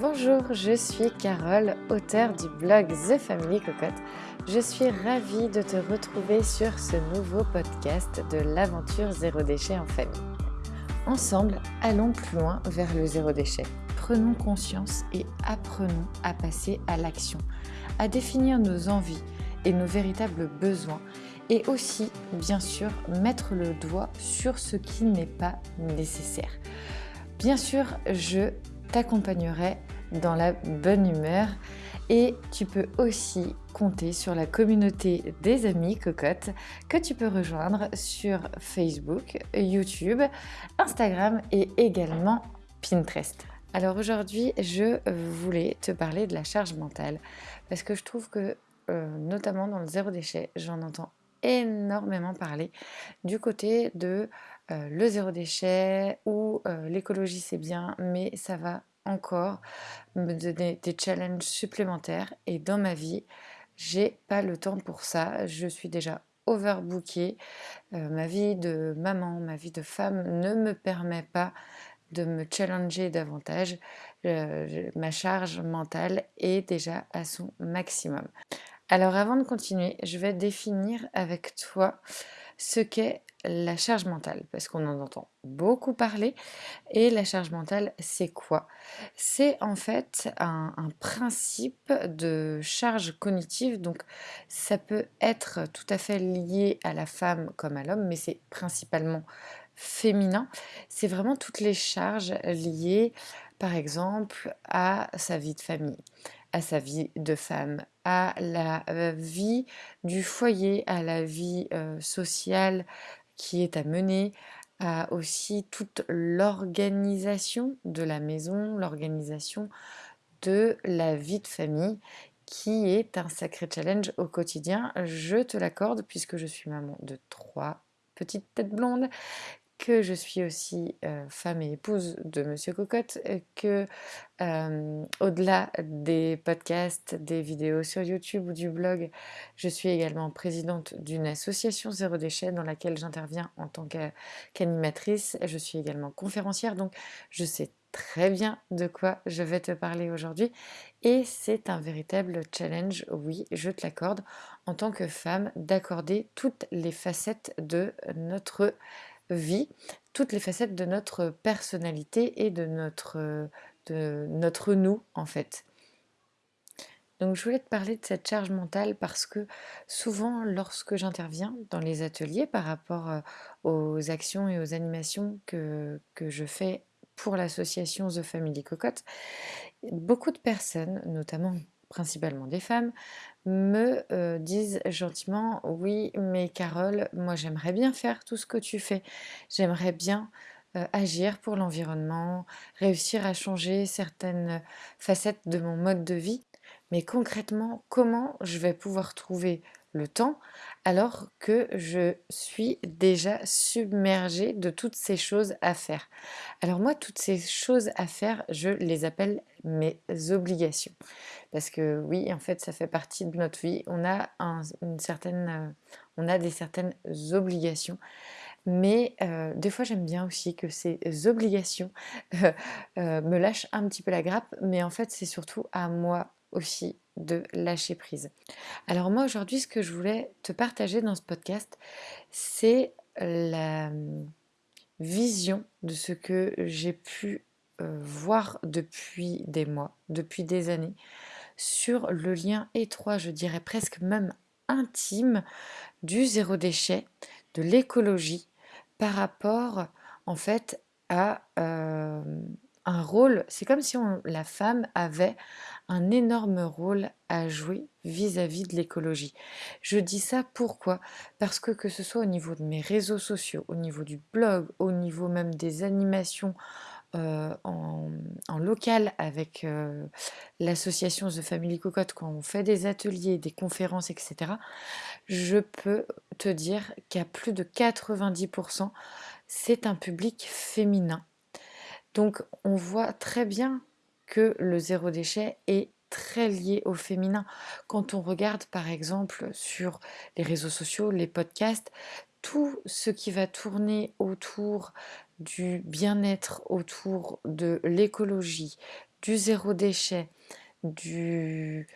Bonjour, je suis Carole, auteure du blog The Family Cocotte. Je suis ravie de te retrouver sur ce nouveau podcast de l'aventure zéro déchet en famille. Ensemble, allons plus loin vers le zéro déchet. Prenons conscience et apprenons à passer à l'action, à définir nos envies et nos véritables besoins et aussi, bien sûr, mettre le doigt sur ce qui n'est pas nécessaire. Bien sûr, je t'accompagnerai dans la bonne humeur et tu peux aussi compter sur la communauté des amis cocottes que tu peux rejoindre sur Facebook, YouTube, Instagram et également Pinterest. Alors aujourd'hui, je voulais te parler de la charge mentale parce que je trouve que euh, notamment dans le zéro déchet, j'en entends énormément parler du côté de euh, le zéro déchet ou euh, l'écologie c'est bien, mais ça va encore me donner des challenges supplémentaires. Et dans ma vie, j'ai pas le temps pour ça. Je suis déjà overbookée. Euh, ma vie de maman, ma vie de femme ne me permet pas de me challenger davantage. ma charge mentale est déjà à son maximum. Alors avant de continuer, je vais définir avec toi ce qu'est la charge mentale, parce qu'on en entend beaucoup parler. Et la charge mentale, c'est quoi? C'est en fait un, principe de charge cognitive, donc ça peut être tout à fait lié à la femme comme à l'homme, mais c'est principalement féminin. C'est vraiment toutes les charges liées, par exemple, à sa vie de famille, à sa vie de femme, à la euh, vie du foyer, à la vie euh, sociale qui est à mener, à aussi toute l'organisation de la maison, l'organisation de la vie de famille qui est un sacré challenge au quotidien, je te l'accorde puisque je suis maman de trois petites têtes blondes que je suis aussi femme et épouse de Monsieur Cocotte, que au-delà des podcasts, des vidéos sur YouTube ou du blog, je suis également présidente d'une association Zéro Déchet dans laquelle j'interviens en tant qu'animatrice. Je suis également conférencière, donc je sais très bien de quoi je vais te parler aujourd'hui et c'est un véritable challenge, oui, je te l'accorde, en tant que femme, d'accorder toutes les facettes de notre vie toutes les facettes de notre personnalité et de notre, de notre nous en fait. Donc je voulais te parler de cette charge mentale parce que souvent lorsque j'interviens dans les ateliers par rapport euh, aux actions et aux animations que, que je fais pour l'association The Family Cocotte, beaucoup de personnes, notamment principalement des femmes, me euh, disent gentiment oui mais Carole moi j'aimerais bien faire tout ce que tu fais. J'aimerais bien euh, agir pour l'environnement réussir à changer certaines facettes de mon mode de vie. Mais concrètement comment je vais pouvoir trouver le temps alors que je suis déjà submergée de toutes ces choses à faire. Alors moi, toutes ces choses à faire, je les appelle mes obligations. Parce que oui, en fait, ça fait partie de notre vie. On a, une certaine, euh, on a des certaines obligations. Mais euh, des fois, j'aime bien aussi que ces obligations euh, me lâchent un petit peu la grappe. Mais en fait, c'est surtout à moi aussi de lâcher prise. Alors moi aujourd'hui ce que je voulais te partager dans ce podcast c'est la hum, vision de ce que j'ai pu euh, voir depuis des mois, depuis des années sur le lien étroit, je dirais presque même intime du zéro déchet, de l'écologie par rapport en fait à euh, un rôle, c'est comme si la femme avait un énorme rôle à jouer vis-à-vis de l'écologie. Je dis ça pourquoi? Parce que que ce soit au niveau de mes réseaux sociaux, au niveau du blog, au niveau même des animations euh, en, local avec euh, l'association The Family Cocotte, quand on fait des ateliers, des conférences, etc., je peux te dire qu'à plus de 90%, c'est un public féminin donc on voit très bien que le zéro déchet est très lié au féminin. Quand on regarde par exemple sur les réseaux sociaux, les podcasts, tout ce qui va tourner autour du bien-être, autour de l'écologie, du zéro déchet, de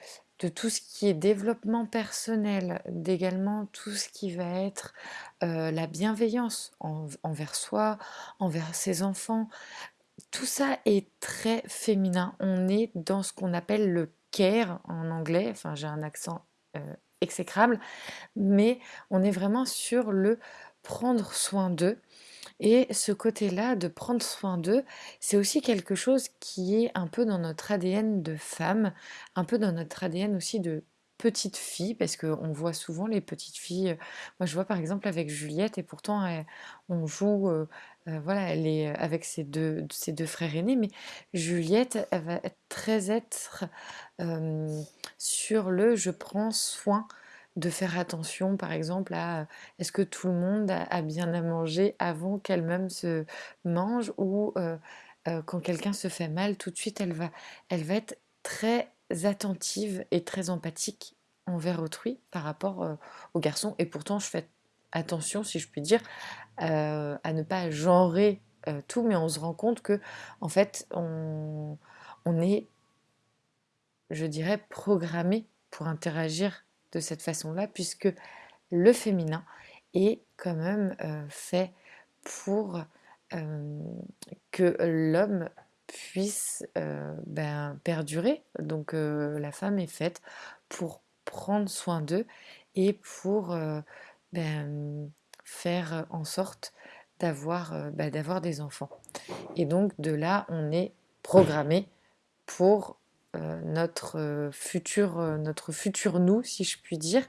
tout ce qui est développement personnel, d'également tout ce qui va être euh, la bienveillance envers soi, envers ses enfants. Tout ça est très féminin. On est dans ce qu'on appelle le care en anglais. Enfin, j'ai un accent euh, exécrable, mais on est vraiment sur le prendre soin d'eux. Et ce côté-là de prendre soin d'eux, c'est aussi quelque chose qui est un peu dans notre ADN de femme, un peu dans notre ADN aussi de petite fille, parce qu'on voit souvent les petites filles. Moi, je vois par exemple avec Juliette, et pourtant on joue, voilà, elle est avec ses deux, ses deux frères aînés, mais Juliette, elle va être très être sur le je prends soin de faire attention, par exemple, à est-ce que tout le monde a, bien à manger avant qu'elle-même se mange ou quand quelqu'un se fait mal, tout de suite, elle va, elle va être très attentive et très empathique envers autrui par rapport aux garçons. Et pourtant, je fais attention, si je puis dire, à ne pas genrer tout, mais on se rend compte que, en fait, on, on est, je dirais, programmé pour interagir de cette façon-là, puisque le féminin est quand même euh, fait pour euh, que l'homme puisse euh, ben, perdurer. Donc la femme est faite pour prendre soin d'eux et pour ben, faire en sorte d'avoir ben, d'avoir des enfants. Et donc de là, on est programmé pour euh, notre, euh, futur, euh, notre futur nous, si je puis dire.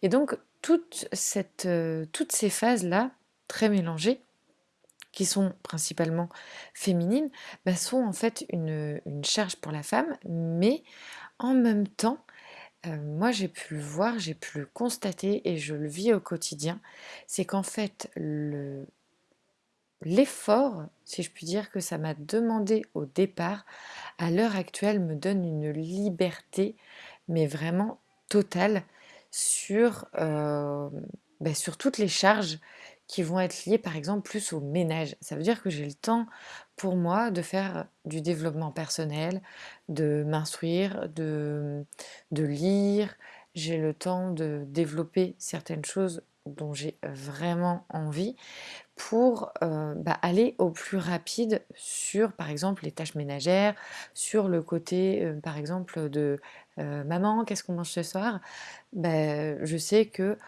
Et donc, toute cette, toutes ces phases-là, très mélangées, qui sont principalement féminines, bah, sont en fait une, charge pour la femme, mais en même temps, moi j'ai pu le voir, j'ai pu le constater et je le vis au quotidien, c'est qu'en fait le, l'effort, si je puis dire, que ça m'a demandé au départ, à l'heure actuelle, me donne une liberté, mais vraiment totale, sur, euh, ben, sur toutes les charges qui vont être liées, par exemple, plus au ménage. Ça veut dire que j'ai le temps pour moi de faire du développement personnel, de m'instruire, de, de lire. J'ai le temps de développer certaines choses dont j'ai vraiment envie pour euh, bah, aller au plus rapide sur, par exemple, les tâches ménagères, sur le côté, euh, par exemple, de euh, maman, qu'est-ce qu'on mange ce soir? Bah, Je sais que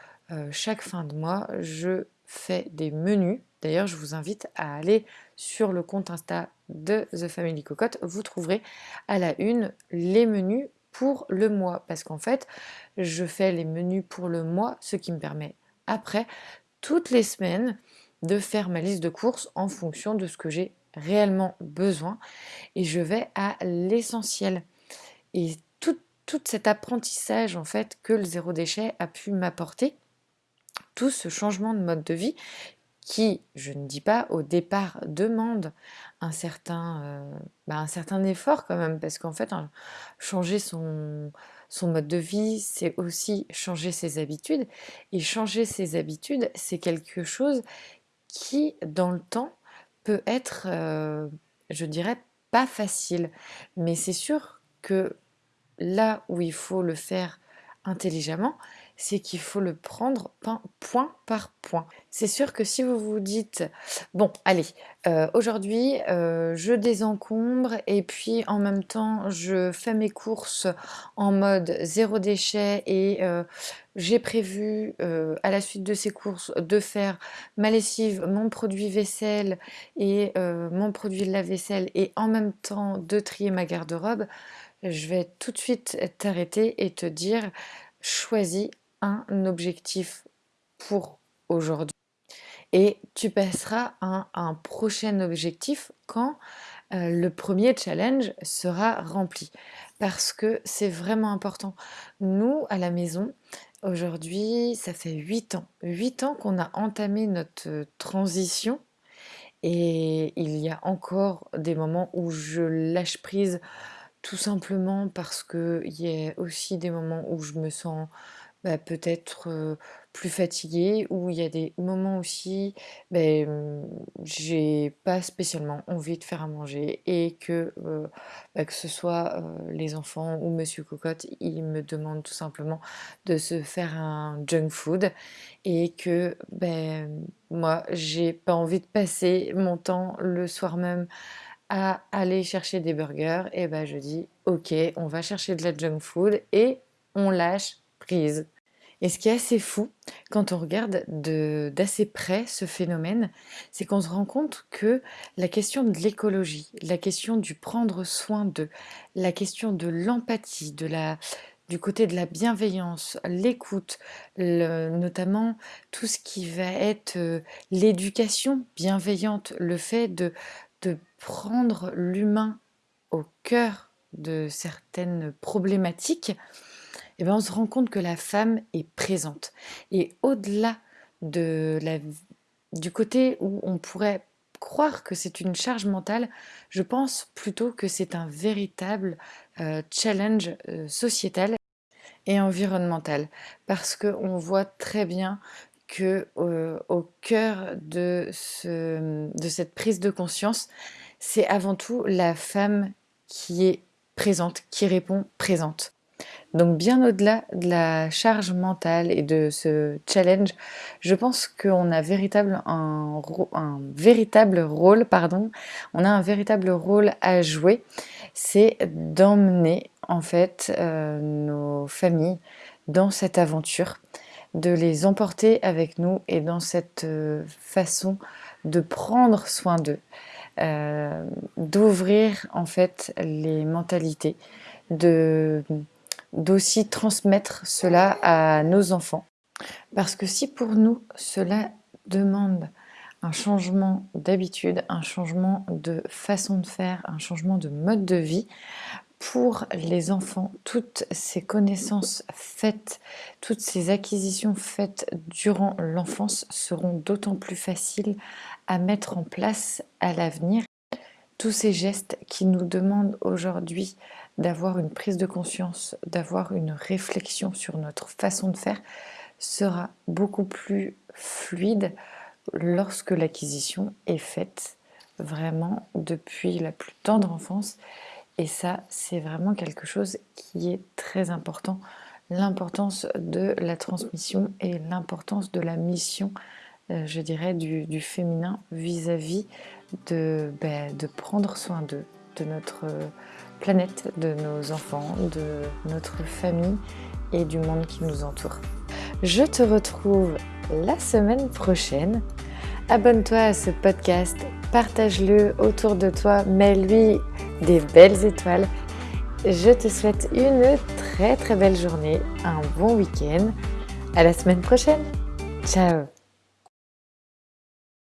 chaque fin de mois, je fais des menus. D'ailleurs, je vous invite à aller sur le compte Insta de The Family Cocotte. Vous trouverez à la une les menus pour le mois. Parce qu'en fait, je fais les menus pour le mois, ce qui me permet après, toutes les semaines, de faire ma liste de courses en fonction de ce que j'ai réellement besoin et je vais à l'essentiel. Et tout, tout cet apprentissage en fait que le zéro déchet a pu m'apporter, tout ce changement de mode de vie qui, je ne dis pas au départ, demande un certain, euh, bah, effort quand même, parce qu'en fait, changer son, son mode de vie, c'est aussi changer ses habitudes. Et changer ses habitudes, c'est quelque chose qui, dans le temps, peut être, euh, je dirais, pas facile. Mais c'est sûr que là où il faut le faire intelligemment, c'est qu'il faut le prendre point par point. C'est sûr que si vous vous dites, bon, allez, euh, aujourd'hui, euh, je désencombre et puis en même temps, je fais mes courses en mode zéro déchet et euh, j'ai prévu à la suite de ces courses de faire ma lessive, mon produit vaisselle et mon produit de la vaisselle et en même temps de trier ma garde-robe, je vais tout de suite t'arrêter et te dire choisis objectif pour aujourd'hui et tu passeras à un, prochain objectif quand euh, le premier challenge sera rempli parce que c'est vraiment important. Nous, à la maison, aujourd'hui, ça fait 8 ans. 8 ans qu'on a entamé notre transition et il y a encore des moments où je lâche prise tout simplement parce qu'il y a aussi des moments où je me sens bah, peut-être plus fatiguée, où il y a des moments aussi, ben, j'ai pas spécialement envie de faire à manger et que, bah, que ce soit les enfants ou Monsieur Cocotte, ils me demandent tout simplement de se faire un junk food et que ben, moi j'ai pas envie de passer mon temps le soir même à aller chercher des burgers, et ben je dis ok, on va chercher de la junk food et on lâche prise. Et ce qui est assez fou, quand on regarde d'assez près ce phénomène, c'est qu'on se rend compte que la question de l'écologie, la question du prendre soin de, la question de l'empathie, de la, du côté de la bienveillance, l'écoute, notamment tout ce qui va être euh, l'éducation bienveillante, le fait de, de prendre l'humain au cœur de certaines problématiques, eh ben, on se rend compte que la femme est présente. Et au-delà du côté où on pourrait croire que c'est une charge mentale, je pense plutôt que c'est un véritable euh, challenge euh, sociétal et environnemental. Parce qu'on voit très bien que euh, au cœur de, de cette prise de conscience, c'est avant tout la femme qui est présente, qui répond présente. Donc bien au-delà de la charge mentale et de ce challenge, je pense qu'on a véritable un, véritable rôle, pardon, on a un véritable rôle à jouer, c'est d'emmener en fait euh, nos familles dans cette aventure, de les emporter avec nous et dans cette euh, façon de prendre soin d'eux, euh, d'ouvrir en fait les mentalités, de d'aussi transmettre cela à nos enfants. Parce que si pour nous, cela demande un changement d'habitude, un changement de façon de faire, un changement de mode de vie, pour les enfants, toutes ces connaissances faites, toutes ces acquisitions faites durant l'enfance seront d'autant plus faciles à mettre en place à l'avenir. Tous ces gestes qui nous demandent aujourd'hui d'avoir une prise de conscience, d'avoir une réflexion sur notre façon de faire, sera beaucoup plus fluide lorsque l'acquisition est faite vraiment depuis la plus tendre enfance. Et ça, c'est vraiment quelque chose qui est très important. L'importance de la transmission et l'importance de la mission, euh, je dirais, du, féminin vis-à-vis de, ben, de prendre soin d'eux, de notre planète, de nos enfants, de notre famille et du monde qui nous entoure. Je te retrouve la semaine prochaine. Abonne-toi à ce podcast, partage-le autour de toi, mets-lui des belles étoiles. Je te souhaite une très très belle journée, un bon week-end. À la semaine prochaine. Ciao